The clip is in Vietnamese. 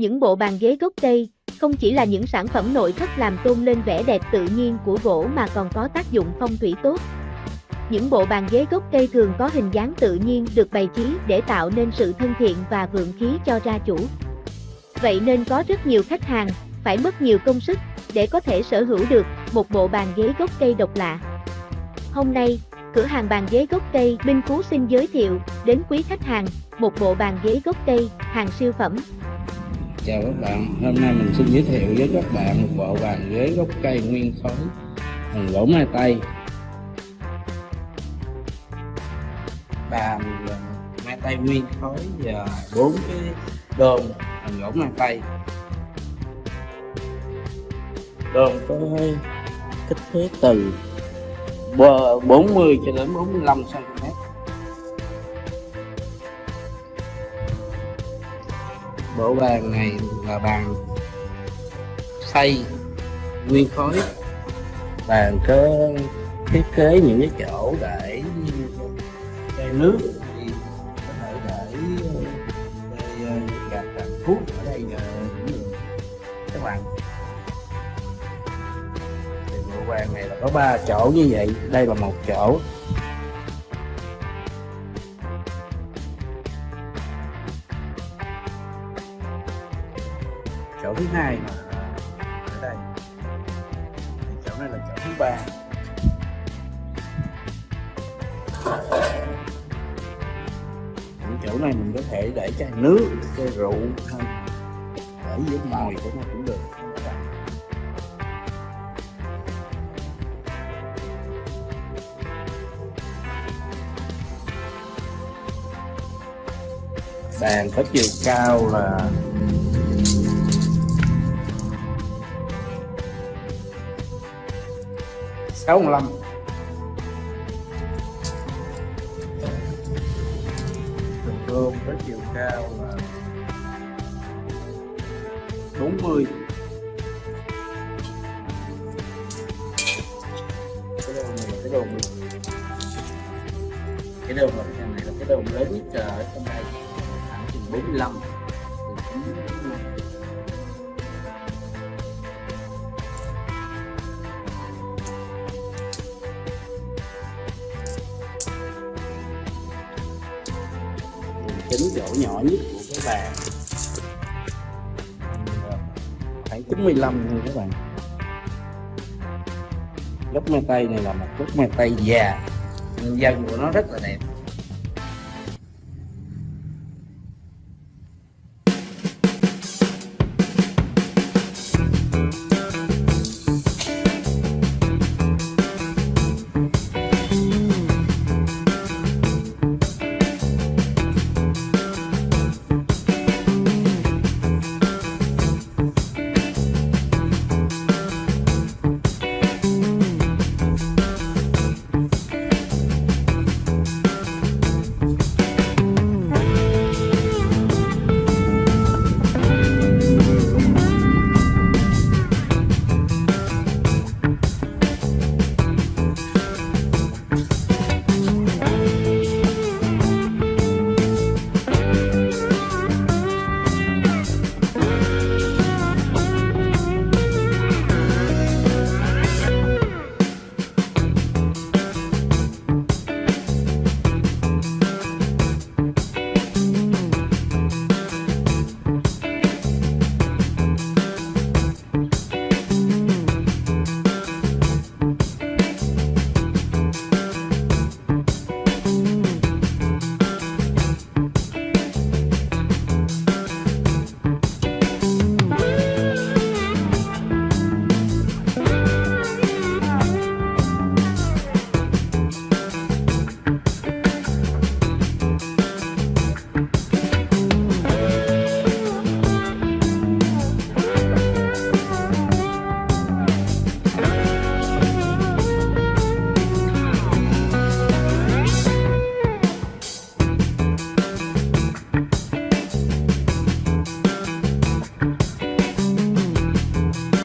Những bộ bàn ghế gốc cây, không chỉ là những sản phẩm nội thất làm tôn lên vẻ đẹp tự nhiên của gỗ mà còn có tác dụng phong thủy tốt. Những bộ bàn ghế gốc cây thường có hình dáng tự nhiên được bày trí để tạo nên sự thân thiện và vượng khí cho gia chủ. Vậy nên có rất nhiều khách hàng phải mất nhiều công sức để có thể sở hữu được một bộ bàn ghế gốc cây độc lạ. Hôm nay, cửa hàng bàn ghế gốc cây Minh Phú xin giới thiệu đến quý khách hàng một bộ bàn ghế gốc cây hàng siêu phẩm. Chào các bạn, hôm nay mình xin giới thiệu với các bạn một bộ bàn ghế gốc cây nguyên khối bằng gỗ mai tây. Bàn mai tây nguyên khối và bốn cái đôn bằng gỗ mai tây. Đôn có kích thước từ 40 cho đến 45 cm. Bộ bàn này là bàn xây nguyên khối. Bàn có thiết kế những cái chỗ để chai nước thì có thể để để ờ, gạt thuốc ở đây cũng được các bạn. Thì bộ bàn này là có ba chỗ như vậy. Đây là một chỗ. Chỗ thứ hai mà. Ở đây. Chỗ này là chỗ thứ ba. Những chỗ này mình có thể để chai nước, chai rượu hay để dưới mồi của nó cũng được. Bàn có chiều cao là sáu mươi lăm thường gôm có chiều cao là bốn mươi. Cái đầu này là cái đồ cái đầu này là cái đầu lớn nhất ở trong đây. Khoảng chừng bốn mươi lăm. Chính chỗ nhỏ nhất của cái bàn. Khoảng 95 thôi các bạn. Gốc mai tây này là một gốc mai tây già dân của nó rất là đẹp.